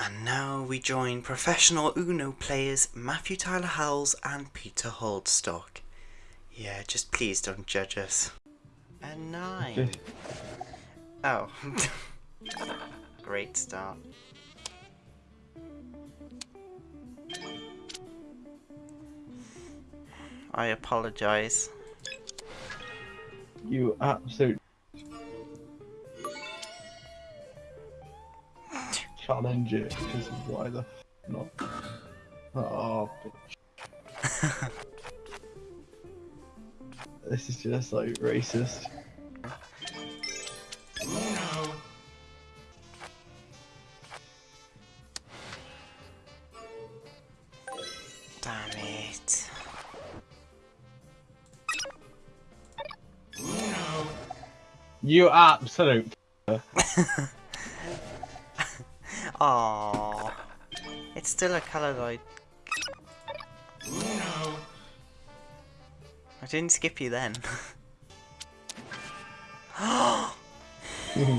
And now we join professional Uno players Matthew Tyler Howells and Peter Holdstock. Yeah, just please don't judge us. A nine. Oh. Great start. I apologize. You absolute challenge it because why the not? Oh, bitch. this is just like racist. Damn it. You absolute. Aww. It's still a colour that I... Didn't skip you then.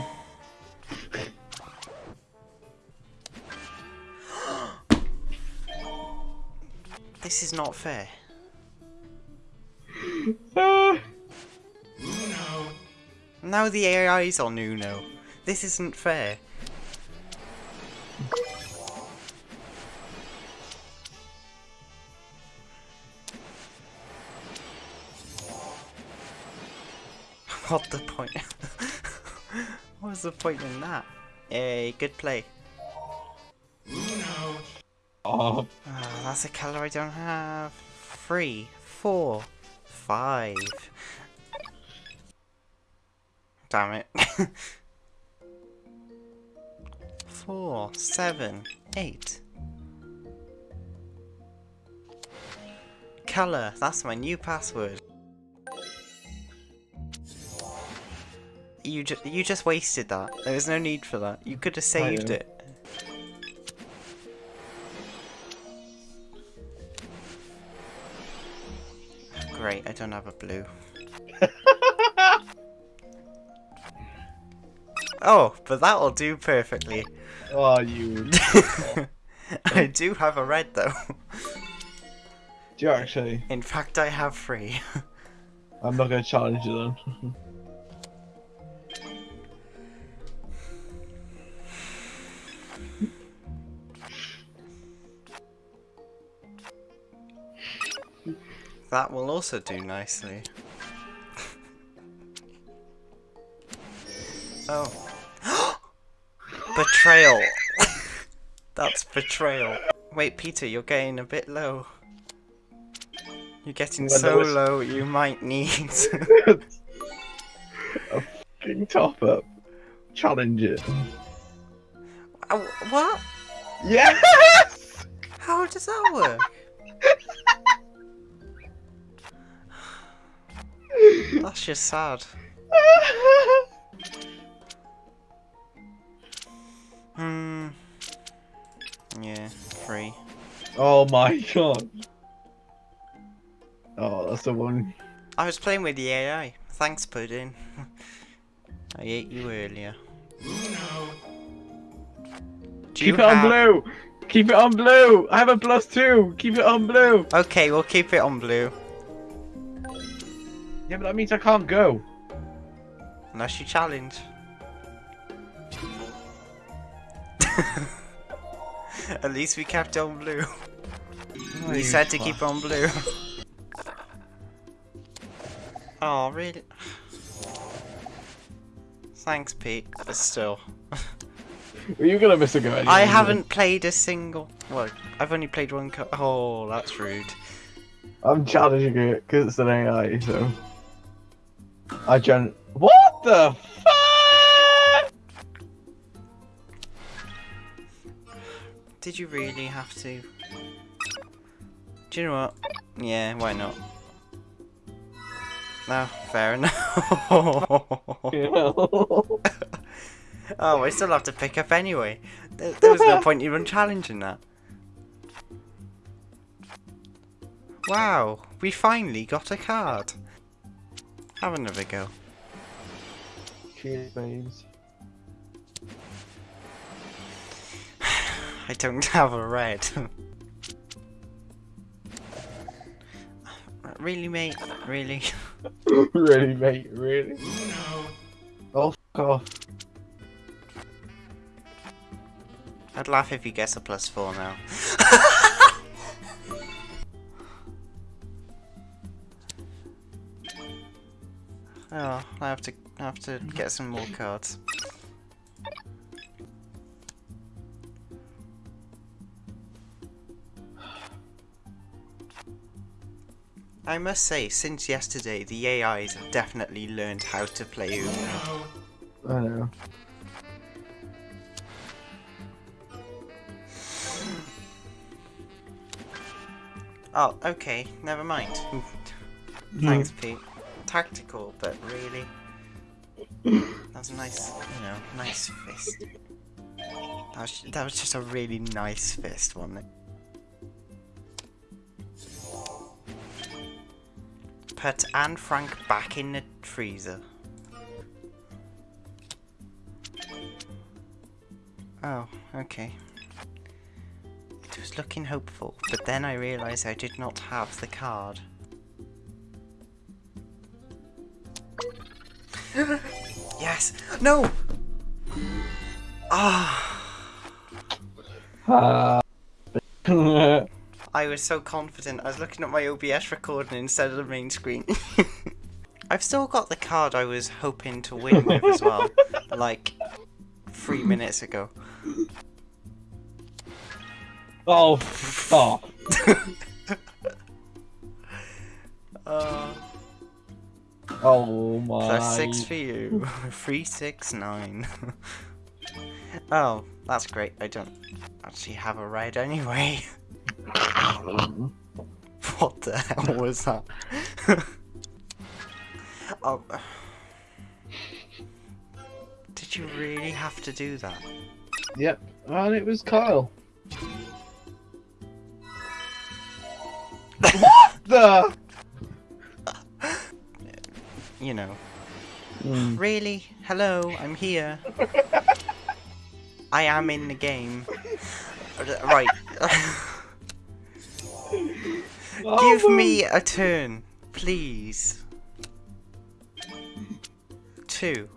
this is not fair. Now the AI's on Uno. This isn't fair. What the point? what was the point in that? Hey, good play. oh, Ah, that's a colour I don't have. Three, four, five. Damn it. Four, seven, eight. Colour, that's my new password. You just you just wasted that. There was no need for that. You could have saved it. Great, I don't have a blue. oh, but that'll do perfectly. oh, you. I do have a red though. Do you actually? In fact, I have three. I'm not gonna challenge you then. That will also do nicely. oh. betrayal. That's betrayal. Wait, Peter, you're getting a bit low. You're getting When so was- low, you might need. A fucking top up. Challenge it. Oh, what? Yes! How does that work? That's just sad. Hmm. Yeah, three. oh my god. Oh, that's the one. I was playing with the AI. Thanks, Pudding. I ate you earlier. Do Keep it on blue! Keep it on blue! I have a plus two! Keep it on blue! Okay, we'll keep it on blue. Yeah, but that means I can't go. Unless you challenge. At least we kept on blue. Oh, We said to keep on blue. oh, really? Thanks, Pete. But still. Were you gonna miss a go anyway? I haven't played a single. Well, I've only played one. Co- oh, that's rude. I'm challenging it because it's an AI, so. I gen. What the fuck? Did you really have to? Do you know what? Yeah, why not? No, fair enough. oh, I still have to pick up anyway. There, there was no point even challenging that. Wow, we finally got a card. Have another go. Cheers, babes. I don't have a red. really, mate? Really? really, mate? Really? Oh, fuck off. I'd laugh if you gets a plus four now. oh, I have to I have to get some more cards. I must say, since yesterday, the AIs have definitely learned how to play Uno. I know. Oh, okay, never mind. Thanks, hmm. Pete. Tactical, but really. That's a nice, you know, nice fist. That was, that was just a really nice fist, wasn't it? Put Anne Frank back in the freezer. Oh, okay. It was looking hopeful, but then I realised I did not have the card. Yes! No! Ah! I was so confident. I was looking at my OBS recording instead of the main screen. I've still got the card I was hoping to win with as well. like, three minutes ago. oh, stop. Uh, Oh my. plus six for you. Three, six, nine. oh, that's great. I don't actually have a ride anyway. what the hell was that? oh. Did you really have to do that? Yep, and it was Kyle. what the? You know. Mm. Really? Hello, I'm here. I am in the game. Right. Oh Give me a turn, please. Two.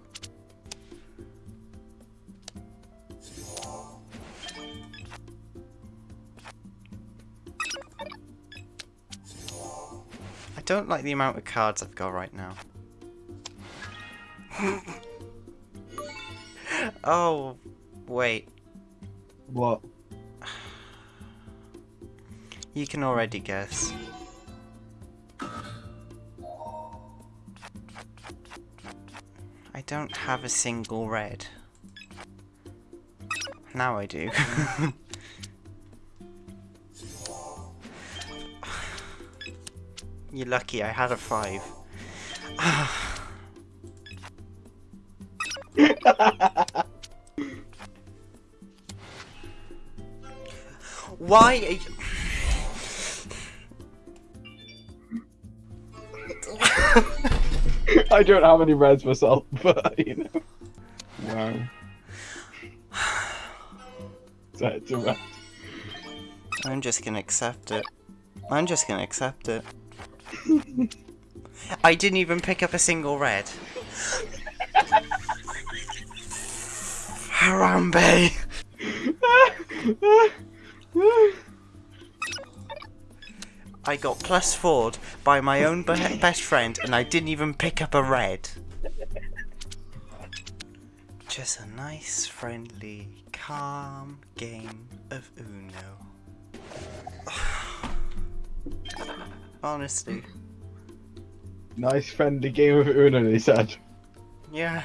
I don't like the amount of cards I've got right now. Oh, wait. What? You can already guess. I don't have a single red. Now I do. You're lucky I had a five. Why are you... I don't have any reds myself, but you know. Wow. So it's a red. I'm just gonna accept it. I'm just gonna accept it. I didn't even pick up a single red. Harambe! I got plus four by my own be- best friend and I didn't even pick up a red. Just a nice, friendly, calm game of Uno. Honestly, nice friendly game of Uno, they said. yeah.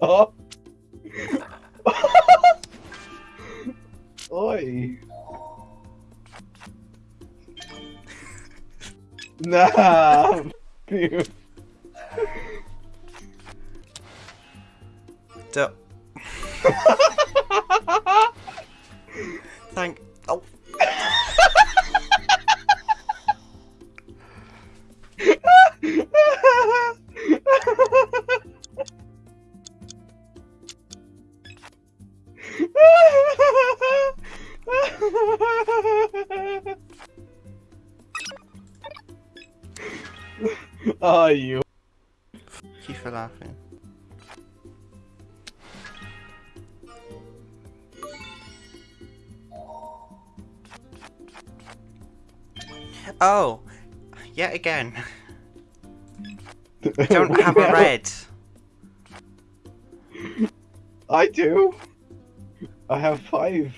oh Oi. Não. You for laughing. Oh, yet again. I don't have a red. I do. I have five.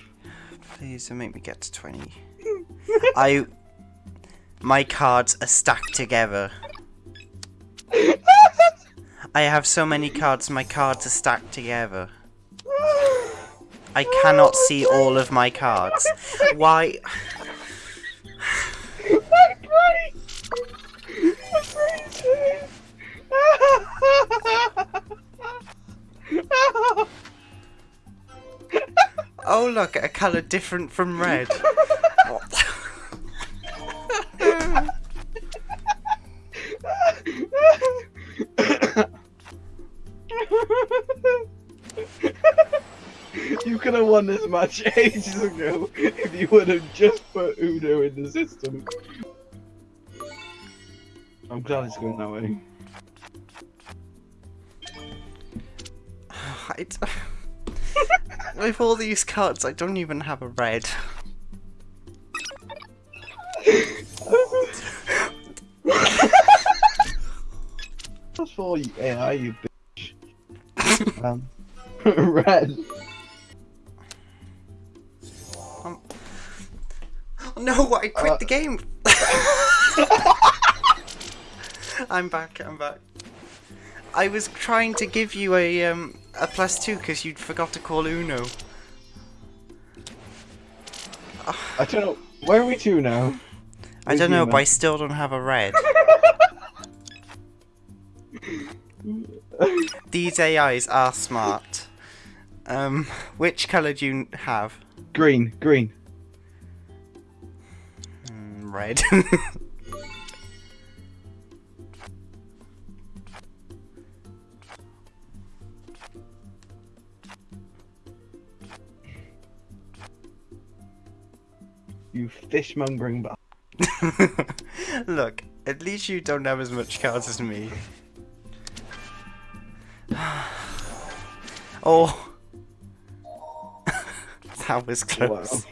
Please don't make me get to 20. I. My cards are stacked together. I have so many cards, my cards are stacked together. I cannot see all of my cards. Why? Oh look, a colour different from red. Could have won this match ages ago if you would have just put Udo in the system. I'm glad it's going that way. I d- With all these cards, I don't even have a red. That's for AI, you bitch. um, red. No, I quit Uh. the game. I'm back. I'm back. I was trying to give you a um a plus two because you'd forgot to call Uno. I don't know. Where are we to now? I don't know, but I still don't have a red. These AIs are smart. Um, which colour do you have? green, green. Red. You fishmongering bastard. Look, at least you don't have as much cards as me. oh. that was close.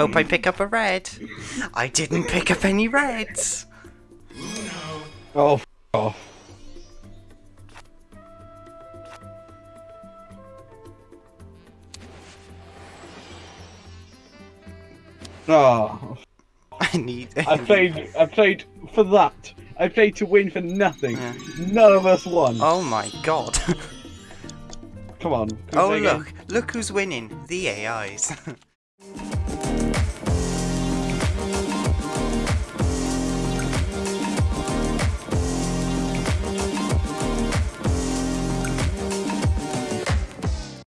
Hope I pick up a red. I didn't pick up any reds. Oh, f off. Oh, I need. I played. I played for that. I played to win for nothing. Yeah. None of us won. Oh my god. Come on. oh play again? look, look who's winning. The AIs.